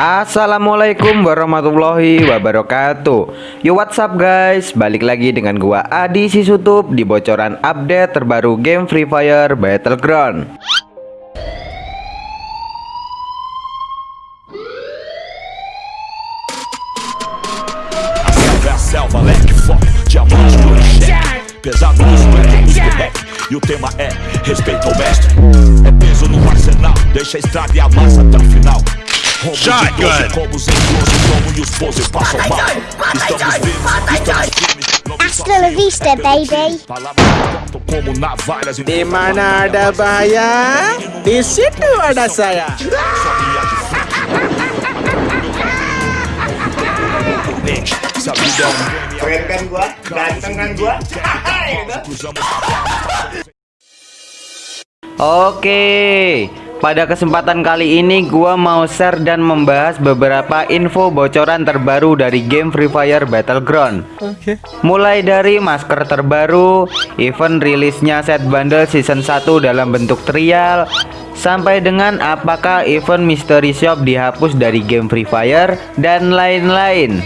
Assalamualaikum warahmatullahi wabarakatuh. Yo what's up guys? Balik lagi dengan gua Adi Sisutup Di bocoran update terbaru game Free Fire Battleground. É respeito ao mestre. É peso no arsenal, deixa a estrada e a massa até o final Shotgun. Hasta vista, baby. De manada bahaya, di situ ada saya. Keren da gua, ganteng kan gua. Oke. Ok. Pada kesempatan kali ini gua mau share dan membahas beberapa info bocoran terbaru dari game Free Fire Battleground. Mulai dari masker terbaru, event rilisnya set bundle season 1 dalam bentuk trial Sampai dengan apakah event mystery shop dihapus dari game Free Fire dan lain-lain.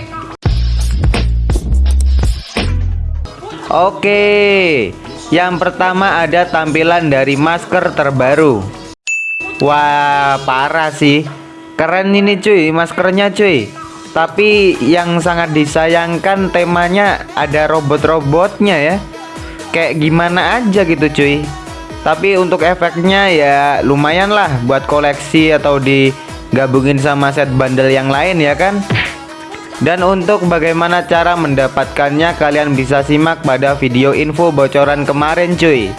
Oke Yang pertama ada tampilan dari masker terbaru Wah parah sih. Keren ini cuy. Maskernya cuy. Tapi yang sangat disayangkan temanya ada robot-robotnya ya. Kayak gimana aja gitu cuy. Tapi untuk efeknya ya lumayan lah buat koleksi atau digabungin sama set bundle yang lain ya kan? Dan untuk bagaimana cara mendapatkannya kalian bisa simak pada video info bocoran kemarin cuy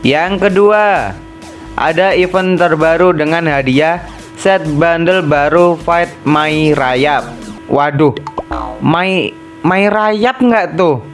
Yang kedua, ada event terbaru dengan hadiah set bundle baru Fight My Rayap. Waduh, My My Rayap nggak tuh?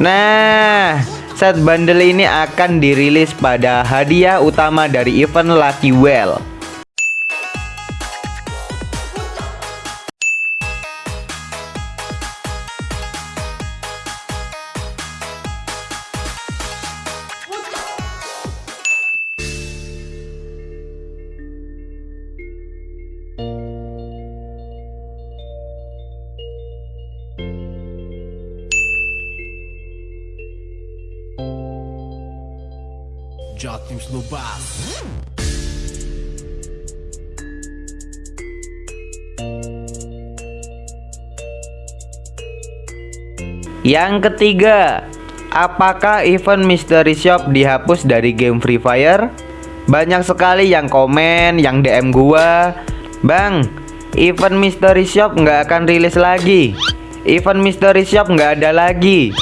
Nah, set bundle ini akan dirilis pada hadiah utama dari event Lucky Well. Jatim. Yang ketiga, apakah event Mystery Shop dihapus dari game Free Fire? Banyak sekali yang komen, yang DM gua, Bang, event Mystery Shop nggak akan rilis lagi. Event Mystery Shop nggak ada lagi.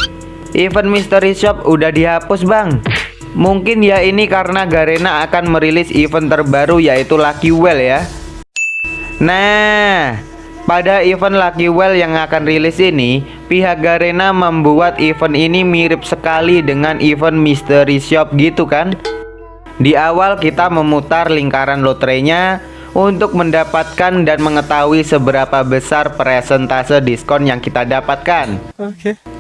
Event Mystery Shop udah dihapus, Bang. Mungkin ya ini karena Garena akan merilis event terbaru yaitu Lucky Well ya. Nah, pada event Lucky Well yang akan rilis ini, pihak Garena membuat event ini mirip sekali dengan event Mystery Shop gitu kan? Di awal kita memutar lingkaran lotrenya untuk mendapatkan dan mengetahui seberapa besar presentase diskon yang kita dapatkan.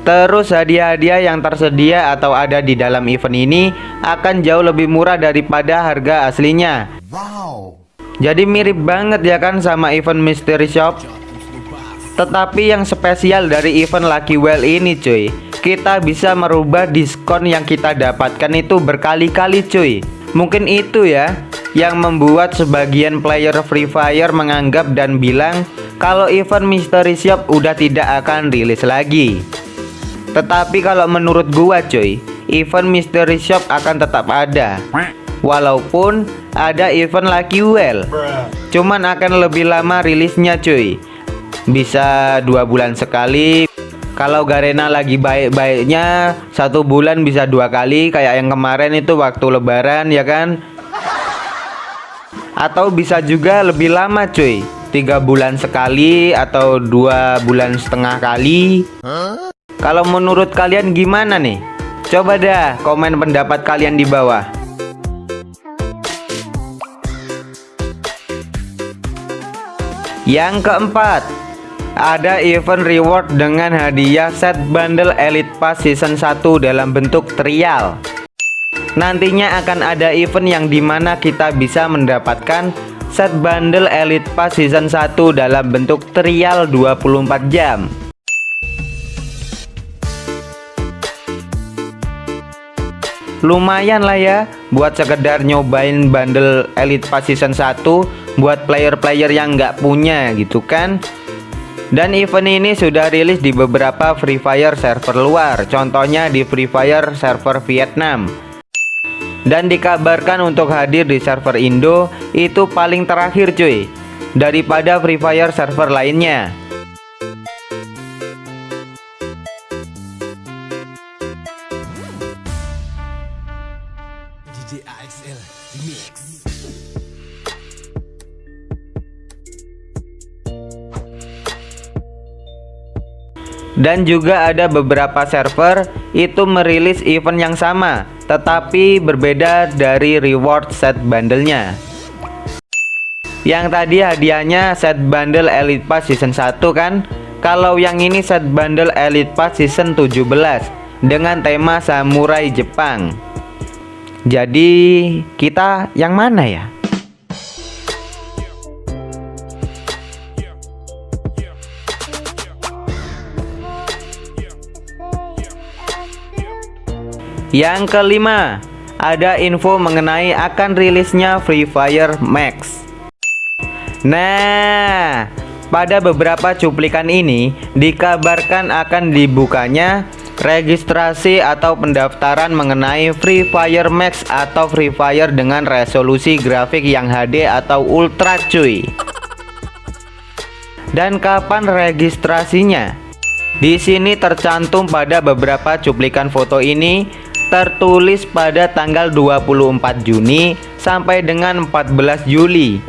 Terus hadiah-hadiah yang tersedia atau ada di dalam event ini akan jauh lebih murah daripada harga aslinya. Jadi mirip banget ya kan sama event Mystery Shop. Tetapi yang spesial dari event Lucky Well ini cuy, kita bisa merubah diskon yang kita dapatkan itu berkali-kali cuy. Mungkin itu ya yang membuat sebagian player Free Fire menganggap dan bilang kalau event Mystery Shop udah tidak akan rilis lagi. Tetapi kalau menurut gua cuy, event Mystery Shop akan tetap ada. Walaupun ada event Lucky Well, cuman akan lebih lama rilisnya cuy. Bisa dua bulan sekali. Kalau Garena lagi baik-baiknya satu bulan bisa dua kali kayak yang kemarin itu waktu Lebaran ya kan atau bisa juga lebih lama cuy tiga bulan sekali atau dua bulan setengah kali kalau menurut kalian gimana nih? Coba dah komen pendapat kalian di bawah. Yang keempat ada event reward dengan hadiah set bundle Elite Pass Season 1 dalam bentuk trial. Nantinya akan ada event yang di mana kita bisa mendapatkan set bundle Elite Pass Season 1 dalam bentuk trial 24 jam Lumayan lah ya buat sekedar nyobain bundle Elite Pass Season 1 buat player-player yang nggak punya gitu kan? Dan event ini sudah rilis di beberapa Free Fire server luar contohnya di Free Fire server Vietnam. Dan dikabarkan untuk hadir di server Indo itu paling terakhir cuy daripada Free Fire server lainnya dan juga ada beberapa server itu merilis event yang sama tetapi berbeda dari reward set bundlenya. Yang tadi hadiahnya set bundle Elite Pass season 1 kan? Kalau yang ini set bundle Elite Pass season 17 dengan tema samurai Jepang. Jadi kita yang mana ya Yang kelima, ada info mengenai akan rilisnya Free Fire Max. Nah, pada beberapa cuplikan ini dikabarkan akan dibukanya registrasi atau pendaftaran mengenai Free Fire Max atau Free Fire dengan resolusi grafik yang HD atau ultra cuy. Dan kapan registrasinya? Di sini tercantum pada beberapa cuplikan foto ini tertulis pada tanggal 24 Juni sampai dengan 14 Juli.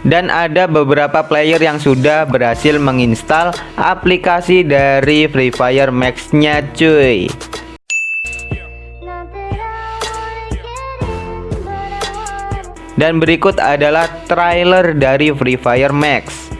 Dan ada beberapa player yang sudah berhasil menginstal aplikasi dari Free Fire Max nya cuy Dan berikut adalah trailer dari Free Fire Max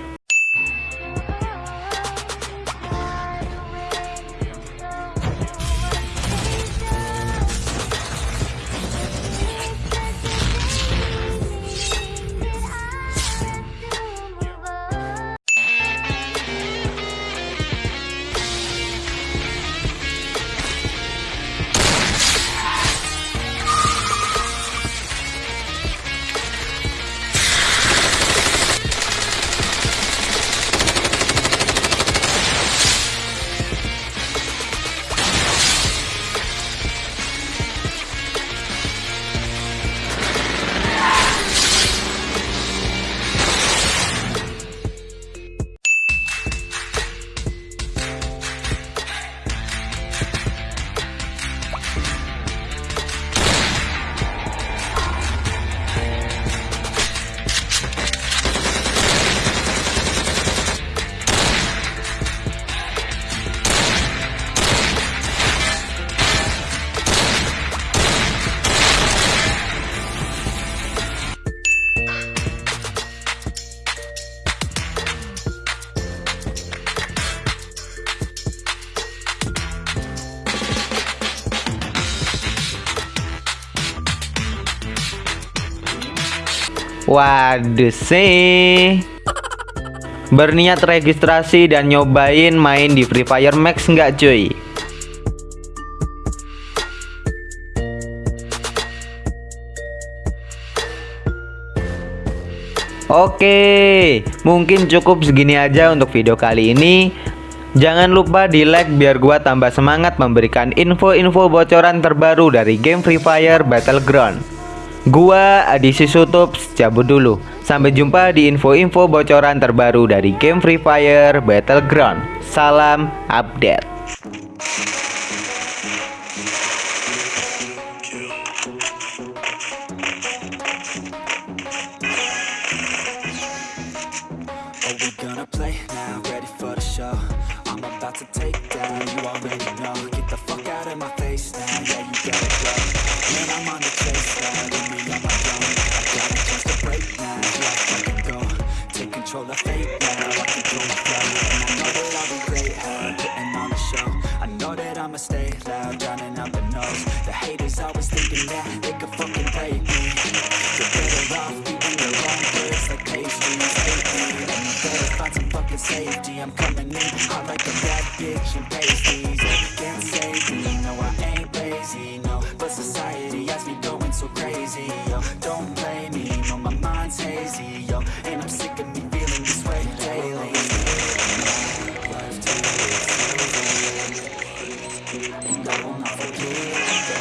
Waduh sih Berniat registrasi dan nyobain main di Free Fire Max nggak cuy? Oke, mungkin cukup segini aja untuk video kali ini. Jangan lupa di like biar gua tambah semangat memberikan info-info bocoran terbaru dari game Free Fire Battleground. Gua Adi Sutups cabut dulu. Sampai jumpa di info-info bocoran terbaru dari game Free Fire Battleground. Salam update. Safety. I'm coming in. Hot like a bad bitch and pasties. Can't save me, no I ain't lazy, no. But society has me going so crazy, yo. Don't blame me, no my mind's hazy, yo. And I'm sick of me feeling this way daily. And I will not forget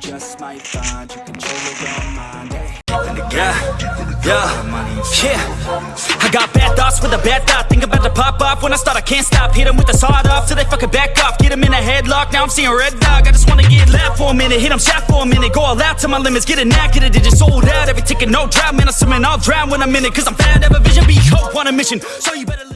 just might find you control your own mind. Yeah, yeah, yeah. I got bad thoughts with a bad thought. Think about to pop off when I start. I can't stop. Hit with the sawed off till they fucking back off. Get in a headlock. Now I'm seeing red dog. I just wanna get left for a minute. Hit 'em shot for a minute. Go all out to my limits. Get a knack, get a digit sold out. Every ticket, no drought. Man, I'm swimming, I'll drown when I'm in it. Cause I'm fat, have a vision, be hope on a mission. So you better.